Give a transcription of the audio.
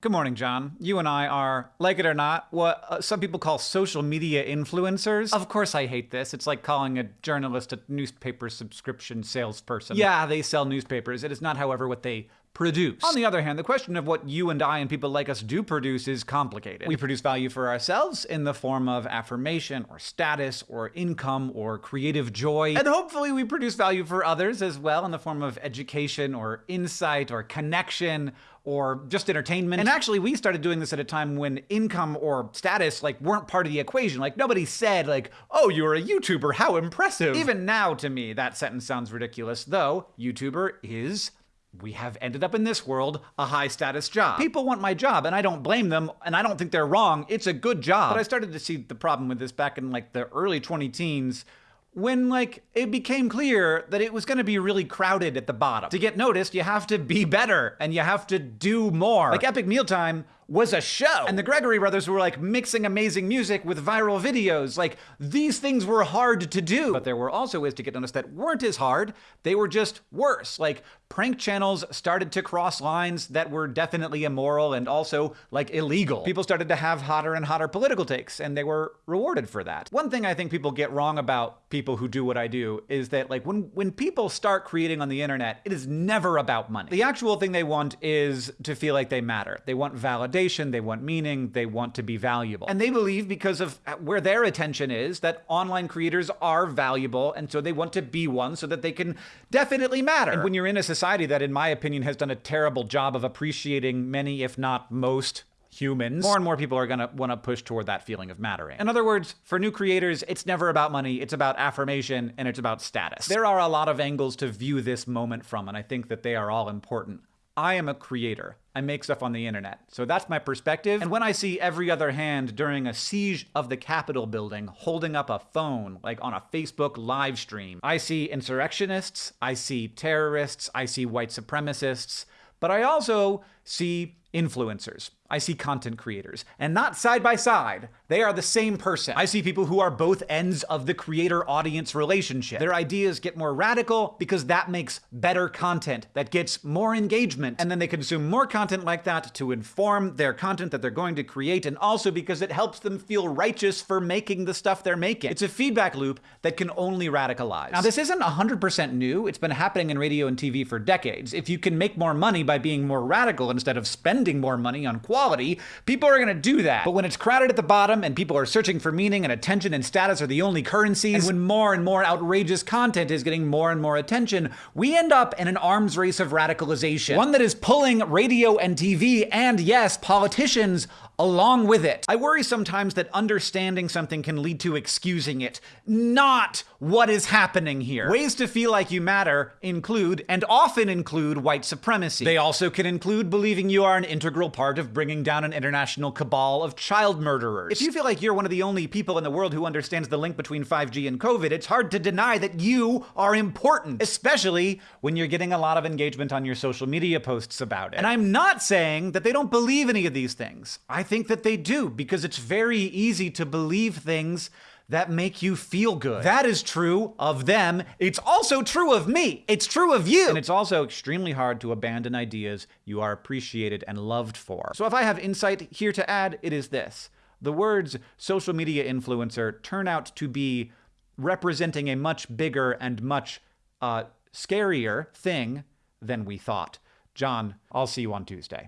Good morning, John. You and I are, like it or not, what uh, some people call social media influencers. Of course, I hate this. It's like calling a journalist a newspaper subscription salesperson. Yeah, they sell newspapers. It is not, however, what they produce. On the other hand, the question of what you and I and people like us do produce is complicated. We produce value for ourselves in the form of affirmation or status or income or creative joy. And hopefully we produce value for others as well in the form of education or insight or connection or just entertainment. And actually, we started doing this at a time when income or status like weren't part of the equation. Like nobody said like, "Oh, you're a YouTuber. How impressive." Even now to me, that sentence sounds ridiculous, though YouTuber is we have ended up in this world a high status job. People want my job, and I don't blame them, and I don't think they're wrong. It's a good job. But I started to see the problem with this back in like the early 20 teens when like it became clear that it was going to be really crowded at the bottom. To get noticed, you have to be better and you have to do more. Like Epic Mealtime was a show. And the Gregory brothers were like mixing amazing music with viral videos. Like these things were hard to do. But there were also ways to get noticed that weren't as hard. They were just worse. Like prank channels started to cross lines that were definitely immoral and also like illegal. People started to have hotter and hotter political takes and they were rewarded for that. One thing I think people get wrong about people who do what I do is that like when when people start creating on the internet, it is never about money. The actual thing they want is to feel like they matter. They want validation they want meaning, they want to be valuable. And they believe because of uh, where their attention is that online creators are valuable and so they want to be one so that they can definitely matter. And when you're in a society that in my opinion has done a terrible job of appreciating many if not most humans, more and more people are going to want to push toward that feeling of mattering. In other words, for new creators, it's never about money, it's about affirmation and it's about status. There are a lot of angles to view this moment from, and I think that they are all important. I am a creator. I make stuff on the internet. So that's my perspective. And when I see every other hand during a siege of the Capitol building holding up a phone, like on a Facebook live stream, I see insurrectionists, I see terrorists, I see white supremacists, but I also see influencers. I see content creators, and not side by side. They are the same person. I see people who are both ends of the creator audience relationship. Their ideas get more radical because that makes better content that gets more engagement, and then they consume more content like that to inform their content that they're going to create, and also because it helps them feel righteous for making the stuff they're making. It's a feedback loop that can only radicalize. Now, this isn't 100% new. It's been happening in radio and TV for decades. If you can make more money by being more radical instead of spending more money on quality, people are going to do that. But when it's crowded at the bottom and people are searching for meaning and attention and status are the only currencies, and when more and more outrageous content is getting more and more attention, we end up in an arms race of radicalization. One that is pulling radio and TV and, yes, politicians along with it. I worry sometimes that understanding something can lead to excusing it. Not what is happening here. Ways to feel like you matter include, and often include, white supremacy. They also can include believing you are an integral part of bringing down an international cabal of child murderers. If you feel like you're one of the only people in the world who understands the link between 5G and COVID, it's hard to deny that you are important, especially when you're getting a lot of engagement on your social media posts about it. And I'm not saying that they don't believe any of these things. I think that they do because it's very easy to believe things that make you feel good. That is true of them. It's also true of me. It's true of you. And it's also extremely hard to abandon ideas you are appreciated and loved for. So if I have insight here to add, it is this. The words social media influencer turn out to be representing a much bigger and much uh, scarier thing than we thought. John, I'll see you on Tuesday.